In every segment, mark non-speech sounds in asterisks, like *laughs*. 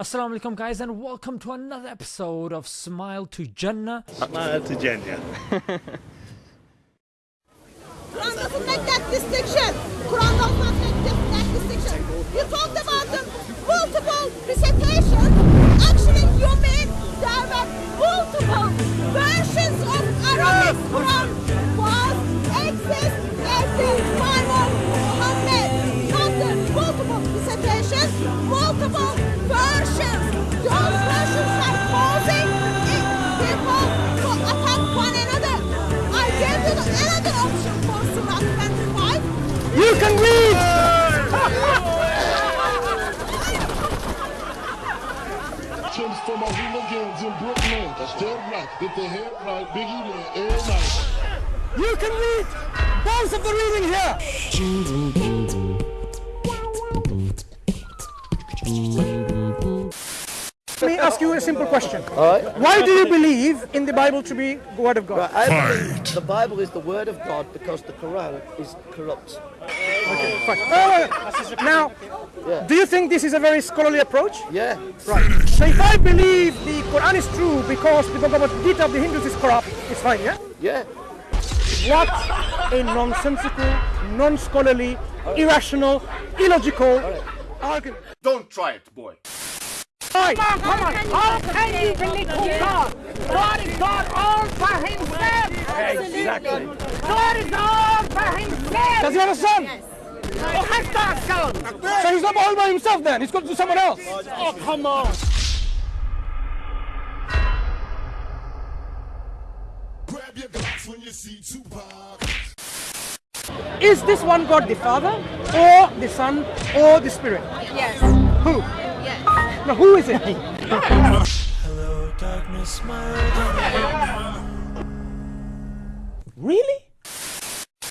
Assalamu alaikum guys and welcome to another episode of Smile to Jannah. Smile to Jannah. Quran doesn't make that distinction. Quran does not make that, that distinction. You talked about the multiple recitation. Actually, you mean there were multiple versions of Arabic Quran was exist at the I you another option for Surah 25. You can read! Tips for my hooligans in Brooklyn. That's dead right. Get the head right. Biggie there every night. You can read! Both of the reading here! Let me ask you a simple question. Why do you believe in the Bible to be the Word of God? Right, I believe the Bible is the word of God because the Quran is corrupt. Fine. Uh, now, Yeah. do you think this is a very scholarly approach? Yeah. Right. So if I believe the Quran is true because the Bhagavad Gita of the Hindus is corrupt, it's fine, yeah? Yeah. What a nonsensical, non-scholarly, irrational, illogical argument. Don't try it, boy. Right. Come on, how can you belittle God? God is God all for himself. Exactly. God is all for himself. Does he have a son? He has got a son. So he's not all by himself then. He's got to do someone else. Oh, come on. Grab your Glocks when you see Tupac. Is this one God the Father, or the Son, or the Spirit? Yes. Who? No, who is it? Really?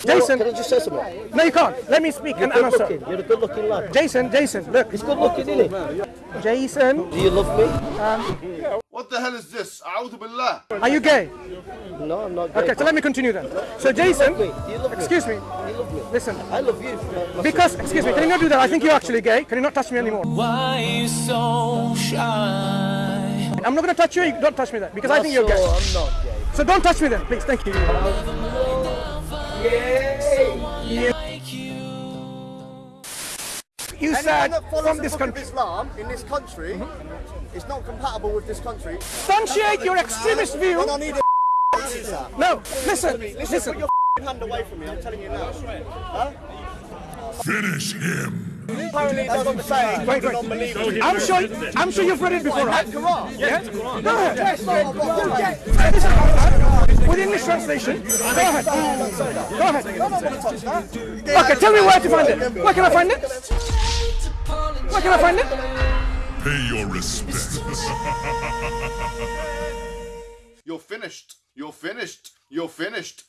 Jason, Can I just say something? no, you can't. Let me speak You're and good answer. looking. You're a good looking lad. Jason, Jason, look. He's good looking, isn't he? Jason, Do you love me? Um, What the hell is this? Billah. are you gay? No, I'm not gay. Okay, so let me continue then. So Jason, Do you love me? excuse me, Do you love me? listen. I love you. my- my Because, excuse me, can you not do that? I think you're actually gay. Can you not touch me anymore? Why you so shy? I'm not going to touch you. You don't touch me then, because I think you're gay. I'm not gay. So don't touch me then, please. Thank you. You Anyone said that follows from the this Book country. of Islam in this country mm-hmm. Is not compatible with this country. Substantiate your extremist view. Then I need a. No, listen, Listen, listen. put your hand away from me. I'm telling you now. Huh? Finish him. Apparently, it doesn't say Wait, wait. I'm sure, I'm sure you've read it before, right? Quran. Yeah? Go ahead. Yes, no, but what? Listen, uh, With English translation, go ahead. Go ahead. Okay, tell me where to find it. Where can I find it? Where can I find it? Pay your respect. *laughs* You're finished. You're finished. You're finished.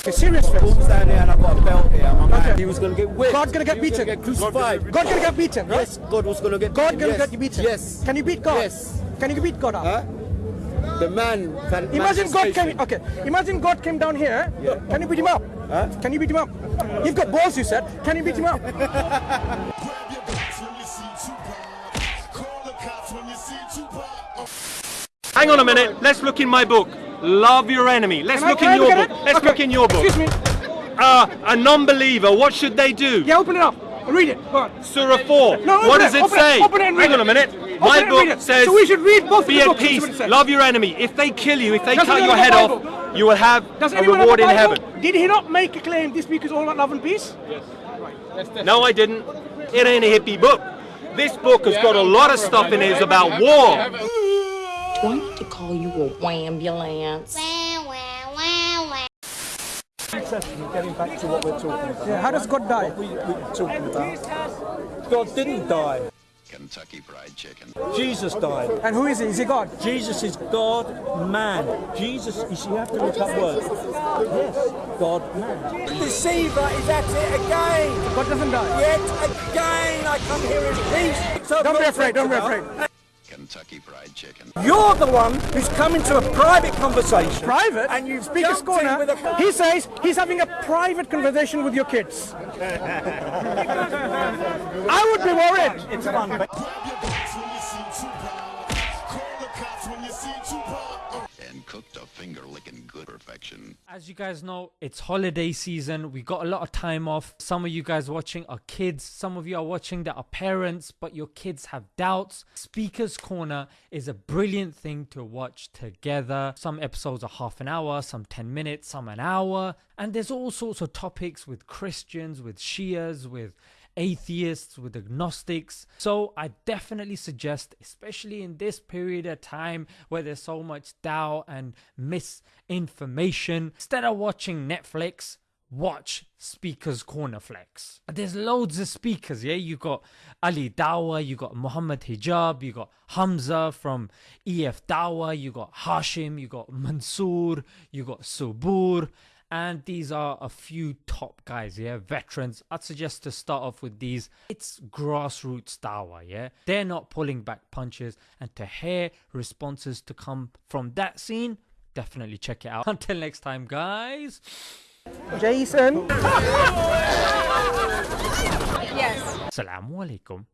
Okay, serious face. down here and I've got a belt here. My man, Okay. he was going to get whipped. God's gonna get He was beaten. Get crucified. God gonna get beaten, right? Yes, God was going to get God gonna yes. get beaten. Yes. Can you beat God? Yes. Can you beat God up? Huh? The man can. Imagine God manifestation. came. Okay. Imagine God came down here. Can you beat him up? Can you beat him up? You've got balls, you said. Can you beat him up? *laughs* Hang on a minute. Let's look in my book. Love your enemy. Let's I- look in your look book. Let's Okay. look in your book. Excuse me. Uh, a non-believer. What should they do? Yeah, open it up. Read it. Go on. Surah 4. No, open what it, does it open it, say? open it and read Hang on a minute. Open My book it. says, So we should read both be the at books peace, what it says. love your enemy. If they kill you, if they Does cut your head a off, you will have Does a reward in have a heaven. Did he not make a claim this week is all about love and peace? No, I didn't. It ain't a hippie book. This book has got a lot of stuff in it about war. Want to call you a ambulance? Getting back to what we're talking about. Yeah. How does God die? We, we're talking about. God didn't die. Kentucky Fried Chicken. Jesus died. And who is he? Is he God? Jesus is God, man. Jesus, you see, you have to look up words. Yes, God, man. The deceiver is at it again. God doesn't die. Yet again, I come here in peace. So Don't be afraid. Don't be afraid. Kentucky Fried Chicken. You're the one who's come into a private conversation. Private? And you've Speaker's jumped in corner. with a- He says he's having a private conversation with your kids. *laughs* I would be worried. It's fun. Cooked finger licking good perfection. As you guys know, it's holiday season. We got a lot of time off. Some of you guys watching are kids. Some of you are watching that are parents, but your kids have doubts. Speaker's Corner is a brilliant thing to watch together. Some episodes are half an hour, some 10 minutes, some an hour. And there's all sorts of topics with Christians, with Shias, with atheists, with agnostics. So I definitely suggest, especially in this period of time where there's so much doubt and misinformation, instead of watching Netflix, watch Speakers Corner Flex. There's loads of speakers, yeah. You got Ali Dawah, you got Muhammad Hijab, you got Hamza from EF Dawah, you got Hashim, you got Mansoor, you got Subboor and these are a few top guys yeah? Veterans. I'd suggest to start off with these. It's grassroots dawah yeah? They're not pulling back punches. And to hear responses to come from that scene definitely check it out. *laughs* Until next time guys. Jason. Yes. assalamu alaikum